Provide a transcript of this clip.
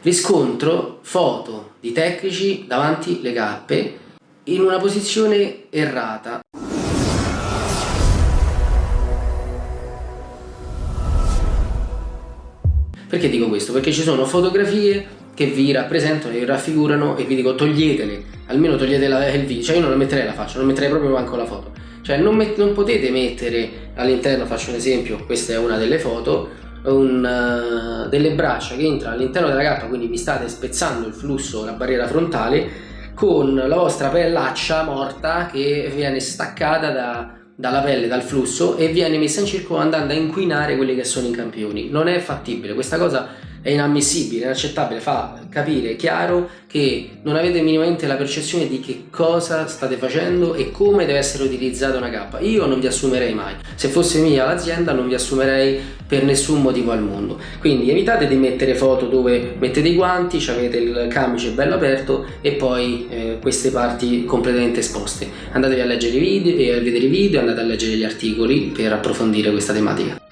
Riscontro foto di tecnici davanti le cappe in una posizione errata. Perché dico questo? Perché ci sono fotografie che vi rappresentano, vi raffigurano e vi dico toglietele, almeno togliete il video, cioè io non la metterei la faccia, non metterei proprio manco la foto. Cioè non, non potete mettere all'interno, faccio un esempio, questa è una delle foto, un, uh, delle braccia che entrano all'interno della cappa, quindi vi state spezzando il flusso, la barriera frontale, con la vostra pellaccia morta che viene staccata da, dalla pelle, dal flusso e viene messa in circolo andando a inquinare quelli che sono i campioni. Non è fattibile, questa cosa è inammissibile, inaccettabile, fa capire chiaro che non avete minimamente la percezione di che cosa state facendo e come deve essere utilizzata una cappa. Io non vi assumerei mai, se fosse mia l'azienda non vi assumerei per nessun motivo al mondo. Quindi evitate di mettere foto dove mettete i guanti, avete il camice bello aperto e poi eh, queste parti completamente esposte. Andatevi a leggere i video e a vedere i video, andate a leggere gli articoli per approfondire questa tematica.